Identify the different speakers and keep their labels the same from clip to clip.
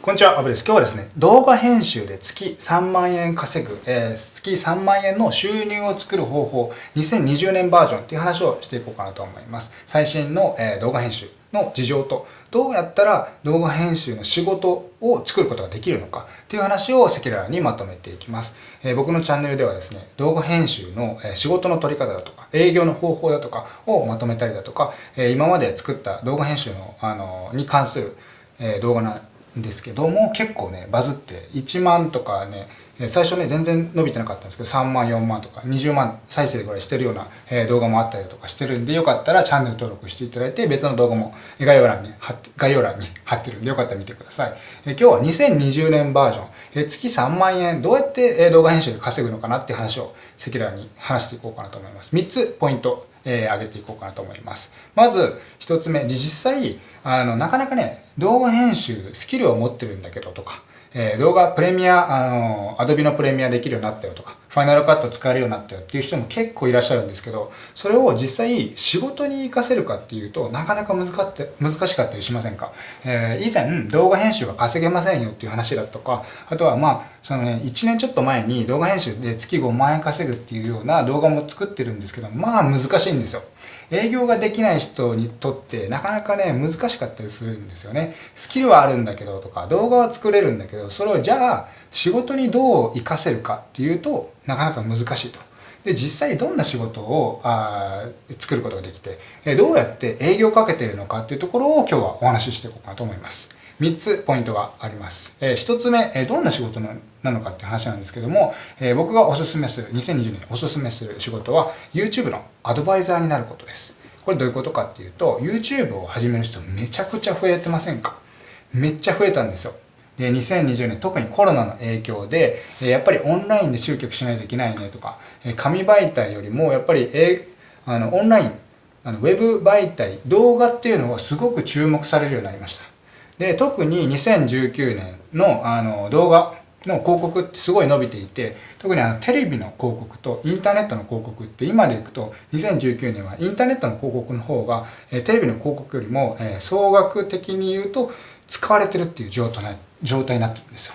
Speaker 1: こんにちは、アブです。今日はですね、動画編集で月3万円稼ぐ、えー、月3万円の収入を作る方法、2020年バージョンっていう話をしていこうかなと思います。最新の、えー、動画編集の事情と、どうやったら動画編集の仕事を作ることができるのかっていう話を赤裸々にまとめていきます。えー、僕のチャンネルではですね、動画編集の、え仕事の取り方だとか、営業の方法だとかをまとめたりだとか、え今まで作った動画編集の、あのに関する、え動画なんですけども結構ねバズって1万とかね最初ね全然伸びてなかったんですけど3万4万とか20万再生ぐらいしてるような動画もあったりとかしてるんでよかったらチャンネル登録していただいて別の動画も概要欄に貼って概要欄に貼ってるんでよかったら見てください。今日は2020年バージョン。月3万円どうやって動画編集で稼ぐのかなって話を赤裸々に話していこうかなと思います。3つポイントえー、上げていこうかなと思います。まず、一つ目、実際、あの、なかなかね、動画編集、スキルを持ってるんだけどとか、えー、動画プレミア、あの、アドビのプレミアできるようになったよとか、ァイナルカット使えるようになったよっていう人も結構いらっしゃるんですけど、それを実際仕事に活かせるかっていうとなかなか難かって難しかったりしませんか、えー、以前動画編集は稼げませんよっていう話だとか、あとはまあ、そのね、1年ちょっと前に動画編集で月5万円稼ぐっていうような動画も作ってるんですけど、まあ難しいんですよ。営業ができない人にとってなかなかね、難しかったりするんですよね。スキルはあるんだけどとか、動画は作れるんだけど、それをじゃあ仕事にどう活かせるかっていうとなかなか難しいと。で実際どんな仕事をあ作ることができてどうやって営業をかけているのかっていうところを今日はお話ししていこうかなと思います。3つポイントがあります。え1つ目、えどんな仕事なのかっていう話なんですけども、え僕がおすすめする、2020年おすすめする仕事は YouTube のアドバイザーになることです。これどういうことかっていうと、YouTube を始める人めちゃくちゃ増えてませんか？めっちゃ増えたんですよ。で、2020年特にコロナの影響で、やっぱりオンラインで集客しないといけないねとか、紙媒体よりもやっぱり、えあのオンライン、あのウェブ媒体、動画っていうのがすごく注目されるようになりました。で、特に2019年のあの動画の広告ってすごい伸びていて、特にあのテレビの広告とインターネットの広告って今でいくと2019年はインターネットの広告の方がテレビの広告よりも総額的に言うと使われてるっていう状態状態になってるんですよ。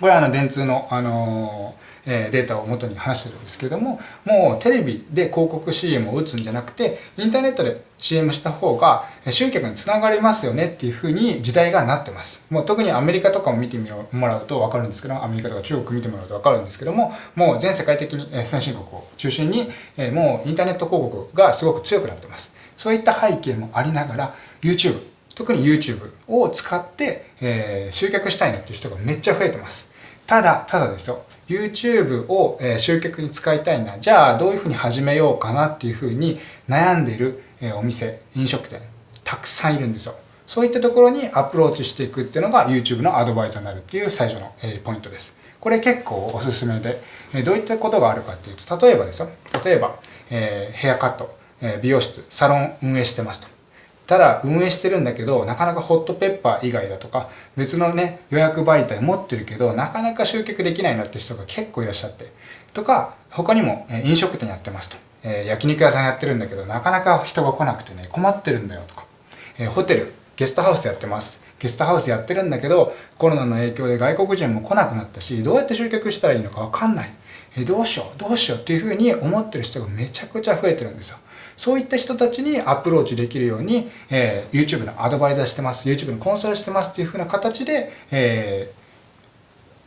Speaker 1: これはあの電通の、あのえデータを元に話してるんですけどももうテレビで広告 CM を打つんじゃなくてインターネットで CM した方が集客につながりますよねっていうふうに時代がなってますもう特にアメリカとかも見てもらうと分かるんですけどアメリカとか中国見てもらうと分かるんですけどももう全世界的に先進国を中心にもうインターネット広告がすごく強くなってますそういった背景もありながら YouTube 特に YouTube を使って、えー、集客したいなっていう人がめっちゃ増えてます。ただ、ただですよ。YouTube を、えー、集客に使いたいな。じゃあ、どういうふうに始めようかなっていうふうに悩んでいる、えー、お店、飲食店、たくさんいるんですよ。そういったところにアプローチしていくっていうのが YouTube のアドバイザーになるっていう最初の、えー、ポイントです。これ結構おすすめで、えー、どういったことがあるかっていうと、例えばですよ。例えば、えー、ヘアカット、えー、美容室、サロン運営してますと。ただ運営してるんだけどなかなかホットペッパー以外だとか別のね予約媒体持ってるけどなかなか集客できないなって人が結構いらっしゃってとか他にも飲食店やってますと、えー、焼肉屋さんやってるんだけどなかなか人が来なくてね困ってるんだよとか、えー、ホテルゲストハウスやってます。ゲストハウスやってるんだけどコロナの影響で外国人も来なくなったしどうやって集客したらいいのか分かんない。えどうしようどうしようっていうふうに思ってる人がめちゃくちゃ増えてるんですよ。そういった人たちにアプローチできるように、えー、YouTube のアドバイザーしてます YouTube のコンサルしてますっていうふうな形で、え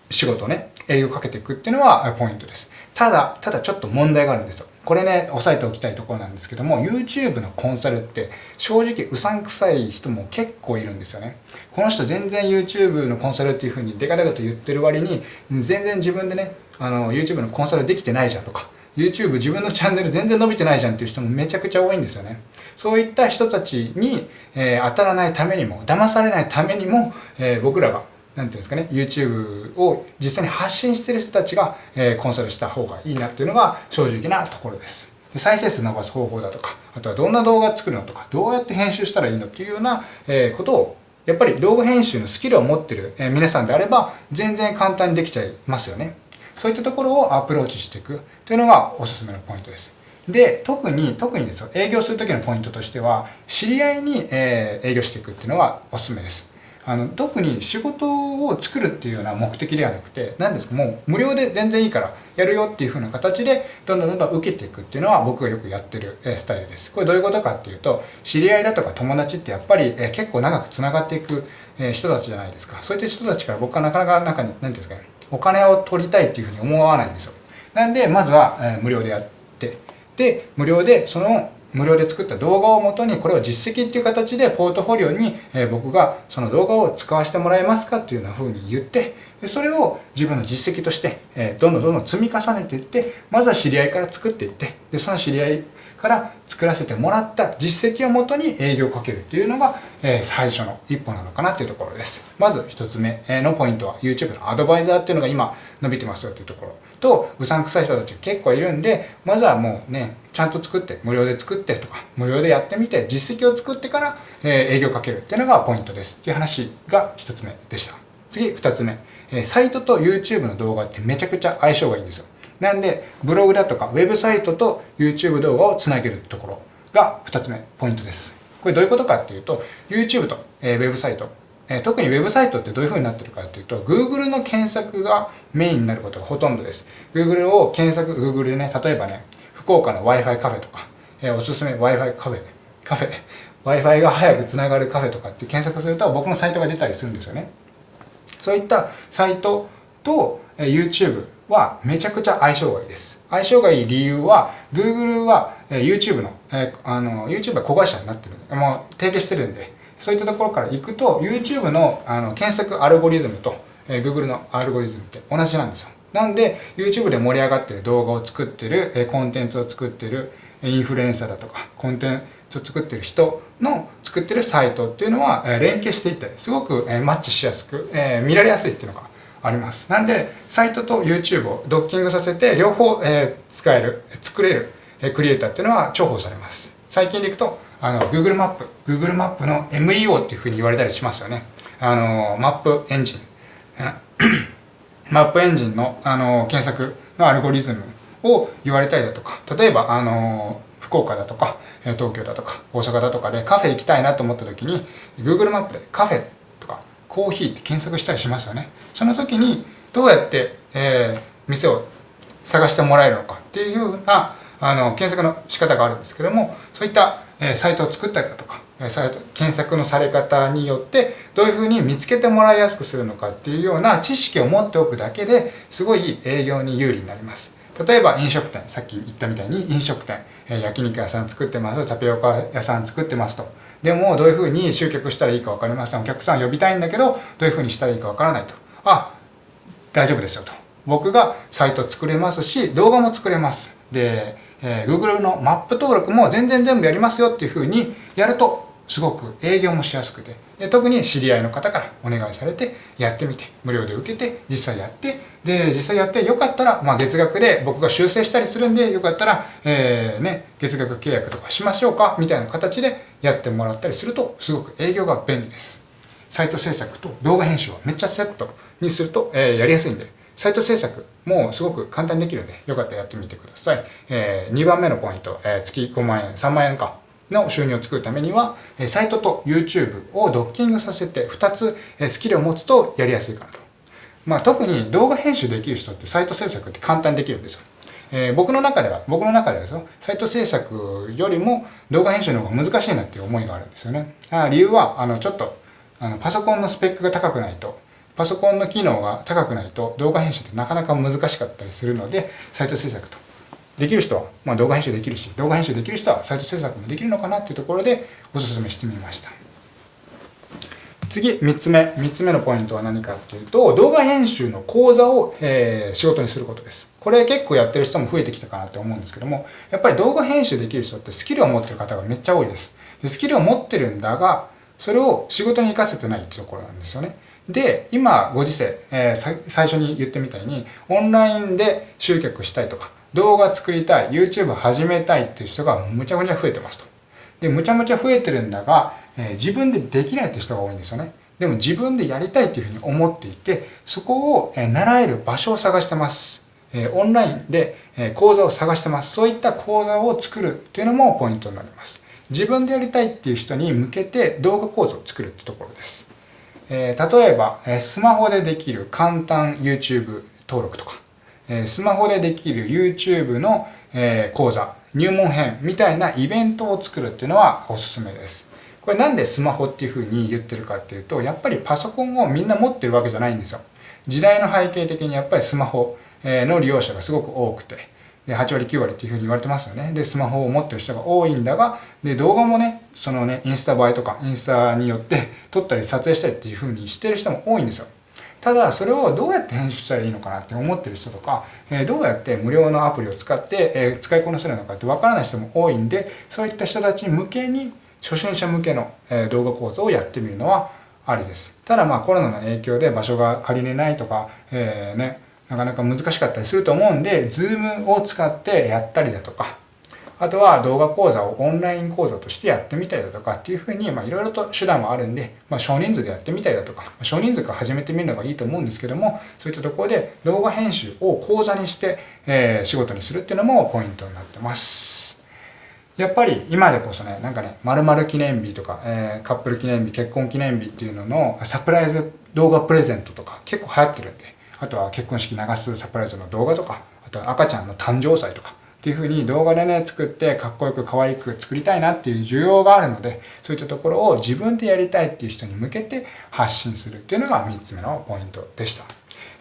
Speaker 1: ー、仕事をね営業かけていくっていうのはポイントです。ただただちょっと問題があるんですよ。これね押さえておきたいところなんですけども YouTube のコンサルって正直うさんくさい人も結構いるんですよね。この人全然 YouTube のコンサルっていうふうにデカデカと言ってる割に全然自分でねあの YouTube のコンサルできてないじゃんとか YouTube 自分のチャンネル全然伸びてないじゃんっていう人もめちゃくちゃ多いんですよね。そういった人たちに、えー、当たらないためにも、騙されないためにも、えー、僕らが、なんていうんですかね、YouTube を実際に発信してる人たちが、えー、コンサルした方がいいなっていうのが正直なところです。再生数伸ばす方法だとか、あとはどんな動画作るのとか、どうやって編集したらいいのっていうような、えことをやっぱり動画編集のスキルを持ってるえ皆さんであれば全然簡単にできちゃいますよね。そういったところをアプローチしていくというのがおすすめのポイントです。で、特に、特にですよ、営業するときのポイントとしては、知り合いに、えー、営業していくっていうのがおすすめです。あの特に仕事を作るっていうような目的ではなくて何ですかもう無料で全然いいからやるよっていう風な形でどんどんどんどん受けていくっていうのは僕がよくやってるスタイルですこれどういうことかっていうと知り合いだとか友達ってやっぱり結構長くつながっていく人たちじゃないですかそういった人たちから僕はなかなか中に何ですかねお金を取りたいっていうふうに思わないんですよ。なんでまずは無料でやってで無料でその無料で作った動画をもとにこれを実績っていう形でポートフォリオに、え僕がその動画を使わせてもらえますかっていうような風に言ってでそれを自分の実績として、えどんどんどんどん積み重ねていってまずは知り合いから作っていってでその知り合いから作らせてもらった実績をもとに営業をかけるっていうのが、え最初の一歩なのかなっていうところです。まず1つ目のポイントは YouTube のアドバイザーっていうのが今伸びてますよっていうところ。とうさんくさい人たち結構いるんでまずはもうねちゃんと作って無料で作ってとか無料でやってみて実績を作ってから、え営業かけるっていうのがポイントです。っていう話が1つ目でした。次2つ目、えサイトと YouTube の動画ってめちゃくちゃ相性がいいんですよ。なんでブログだとかウェブサイトと YouTube 動画をつなげるところが2つ目ポイントです。これどういうことかっていうと YouTube と、えウェブサイト。え特にウェブサイトってどういう風になってるかっていうと Google の検索がメインになることがほとんどです。Google を検索 Google でね例えばね福岡の Wi-Fi カフェとか、えおすすめ Wi-Fi カフェカフェ Wi-Fi が早くつながるカフェとかって検索すると僕のサイトが出たりするんですよね。そういったサイトと、え YouTube はめちゃくちゃ相性がいいです。相性がいい理由は Google は、YouTube の,、えあの YouTube は子会社になってるもう提携してるんでそういったところから行くと YouTube のあの検索アルゴリズムと、えー、Google のアルゴリズムって同じなんですよ。なんで YouTube で盛り上がってる動画を作ってる、えー、コンテンツを作ってるインフルエンサーだとかコンテンツを作ってる人の作ってるサイトっていうのは、連携していったりすごく、マッチしやすく、えー、見られやすいっていうのがあります。なんでサイトと YouTube をドッキングさせて両方、えー、使える作れる、え、クリエイターっていうのは重宝されます。最近でいくとあの Google マップ Google マップの MEO っていうふうに言われたりしますよね。あのマップエンジン。マップエンジンのあの検索のアルゴリズムを言われたりだとか例えばあの福岡だとか東京だとか大阪だとかでカフェ行きたいなと思った時に Google マップでカフェとかコーヒーって検索したりしますよね。その時にどうやって、えー、店を探してもらえるのかっていうようなあの検索の仕方があるんですけどもそういったえサイトを作ったりだとかサイト検索のされ方によってどういうふうに見つけてもらいやすくするのかっていうような知識を持っておくだけですごい営業に有利になります。例えば飲食店。さっき言ったみたいに飲食店。え焼肉屋さん作ってます。タピオカ屋さん作ってますと。でもどういうふうに集客したらいいか分かりません。お客さん呼びたいんだけどどういうふうにしたらいいか分からないと。あ大丈夫ですよと。僕がサイト作れますし動画も作れます。でえー、Google のマップ登録も全然全部やりますよっていうふうにやるとすごく営業もしやすくて。で特に知り合いの方からお願いされてやってみて無料で受けて実際やってで実際やってよかったら、まあ、月額で僕が修正したりするんでよかったら、えーね、月額契約とかしましょうかみたいな形でやってもらったりするとすごく営業が便利ですサイト制作と動画編集をめっちゃセットにすると、えー、やりやすいんでサイト制作もすごく簡単にできるので、よかったらやってみてください。えー、2番目のポイント、えー、月5万円、3万円かの収入を作るためには、サイトと YouTube をドッキングさせて2つスキルを持つとやりやすいかなと。まあ、特に動画編集できる人ってサイト制作って簡単にできるんですよ。えー、僕の中では、僕の中ではですよ、サイト制作よりも動画編集の方が難しいなっていう思いがあるんですよね。あ理由は、あの、ちょっと、あのパソコンのスペックが高くないとパソコンの機能が高くないと動画編集ってなかなか難しかったりするのでサイト制作とできる人は、まあ、動画編集できるし動画編集できる人はサイト制作もできるのかなっていうところでおすすめしてみました。次3つ目。3つ目のポイントは何かっていうと動画編集の講座を、えー、仕事にすることです。これ結構やってる人も増えてきたかなって思うんですけどもやっぱり動画編集できる人ってスキルを持ってる方がめっちゃ多いです。でスキルを持ってるんだがそれを仕事に活かせてないってところなんですよね。で今ご時世、えー、最初に言ってみたいにオンラインで集客したいとか動画作りたい YouTube 始めたいっていう人がむちゃむちゃ増えてますとでむちゃむちゃ増えてるんだが、えー、自分でできないって人が多いんですよねでも自分でやりたいっていうふうに思っていてそこを、え、習える場所を探してますえオンラインで講座を探してます。そういった講座を作るっていうのもポイントになります。自分でやりたいっていう人に向けて動画講座を作るってところです。え、例えば、えスマホでできる簡単 YouTube 登録とか、えスマホでできる YouTube の、え講座、入門編みたいなイベントを作るっていうのはおすすめです。これなんでスマホっていうふうに言ってるかっていうと、やっぱりパソコンをみんな持ってるわけじゃないんですよ。時代の背景的にやっぱりスマホの利用者がすごく多くて、で8割9割っていうふうに言われてますよね。で、スマホを持ってる人が多いんだが、で、動画もね、そのね、インスタ映えとか、インスタによって撮ったり撮影したりっていうふうにしてる人も多いんですよ。ただ、それをどうやって編集したらいいのかなって思ってる人とか、えー、どうやって無料のアプリを使って、えー、使いこなせるのかってわからない人も多いんで、そういった人たち向けに、初心者向けの、え、動画講座をやってみるのはありです。ただまあコロナの影響で場所が借りれないとか、えー、ね、なかなか難しかったりすると思うんで、Zoom を使ってやったりだとか、あとは動画講座をオンライン講座としてやってみたりだとかっていうふうに、まあいろいろと手段はあるんで、まあ少人数でやってみたりだとか、少人数から始めてみるのがいいと思うんですけども、そういったところで動画編集を講座にして、えー、仕事にするっていうのもポイントになってます。やっぱり今でこそね、なんかね、〇〇記念日とか、えー、カップル記念日、結婚記念日っていうののサプライズ動画プレゼントとか結構流行ってるんで、あとは結婚式流すサプライズの動画とか、あとは赤ちゃんの誕生祭とか、っていう風に動画でね、作ってかっこよく可愛く作りたいなっていう需要があるので、そういったところを自分でやりたいっていう人に向けて発信するっていうのが3つ目のポイントでした。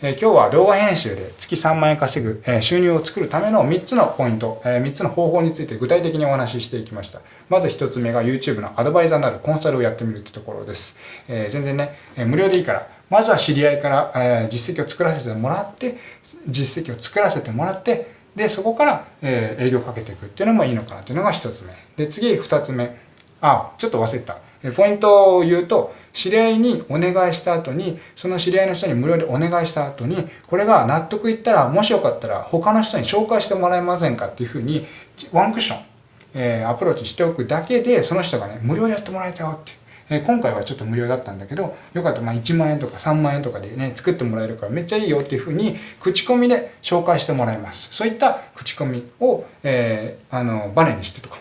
Speaker 1: え今日は動画編集で月3万円稼ぐ、え収入を作るための3つのポイント、え3つの方法について具体的にお話ししていきました。まず1つ目が YouTube のアドバイザーになるコンサルをやってみるってところです。え全然ね、え無料でいいから、まずは知り合いから、え実績を作らせてもらって、実績を作らせてもらって、で、そこから、え営業かけていくっていうのもいいのかなっていうのが1つ目。で、次2つ目。あ、ちょっと忘れてた。ポイントを言うと、知り合いにお願いした後に、その知り合いの人に無料でお願いした後に、これが納得いったら、もしよかったら他の人に紹介してもらえませんかっていうふうに、ワンクッション、えー、アプローチしておくだけで、その人がね、無料でやってもらえたよって。えー、今回はちょっと無料だったんだけど、よかったらまあ1万円とか3万円とかでね、作ってもらえるからめっちゃいいよっていうふうに、口コミで紹介してもらいます。そういった口コミを、えー、あの、バネにしてとか、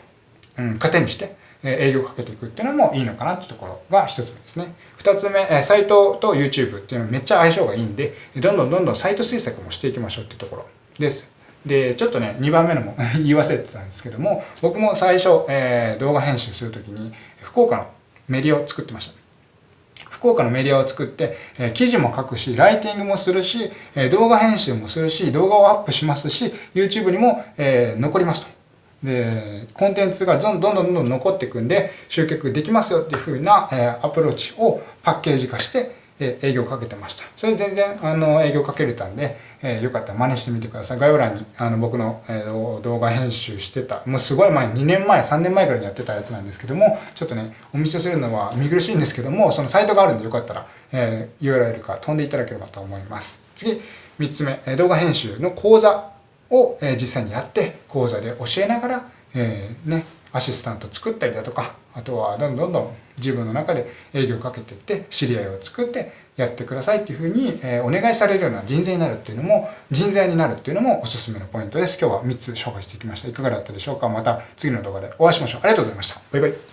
Speaker 1: うん、糧にして、営業かけていくっていうのもいいのかなっていうところが一つ目ですね。二つ目、サイトと YouTube っていうのはめっちゃ相性がいいんで、どんどんどんどんサイト制作もしていきましょうっていうところです。で、ちょっとね、2番目のも 言い忘れてたんですけども、僕も最初、えー、動画編集するときに、福岡のメディアを作ってました。福岡のメディアを作って、え、記事も書くし、ライティングもするし、え、動画編集もするし、動画をアップしますし、YouTube にも、え、残りますと。で、コンテンツがどんどんどんどん残っていくんで、集客できますよっていう風な、えアプローチをパッケージ化して、え営業かけてました。それ全然、あの、営業かけれたんで、えよかったら真似してみてください。概要欄に、あの、僕の、え動画編集してた、もうすごい前、2年前、3年前からやってたやつなんですけども、ちょっとね、お見せするのは見苦しいんですけども、そのサイトがあるんでよかったら、え URL から飛んでいただければと思います。次、3つ目、え動画編集の講座をえ実際にやって講座で教えながら、えー、ね、アシスタント作ったりだとかあとはどんどんどん自分の中で営業をかけていって知り合いを作ってやってくださいっていうふうに、えお願いされるような人材になるっていうのも人材になるっていうのもおすすめのポイントです。今日は3つ紹介していきました。いかがだったでしょうか？また次の動画でお会いしましょう。ありがとうございました。バイバイ。